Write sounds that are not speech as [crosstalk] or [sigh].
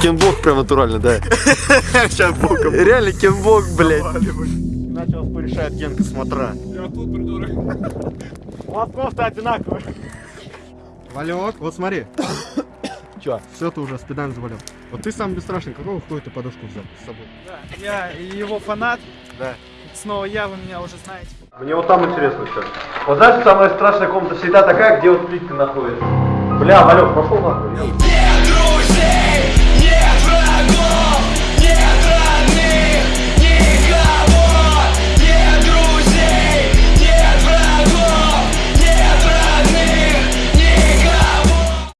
прям натурально, да. [laughs] Сейчас боком. Реально кенбок, блядь. Иначе вас порешает Генка, смотра. Я тут, придурок. Лотков-то одинаковый. одинаковые. Валек, вот смотри. [coughs] Че? Все, ты уже спидан завалил. Вот ты самый бесстрашный, какого хуя ты подушку взял с собой? Да, я его фанат. Да. Снова я, вы меня уже знаете. Мне вот там интересно сейчас. Вот знаешь, самая страшная комната всегда такая, где вот плитка находится. Бля, Валек, пошел нахуй. я-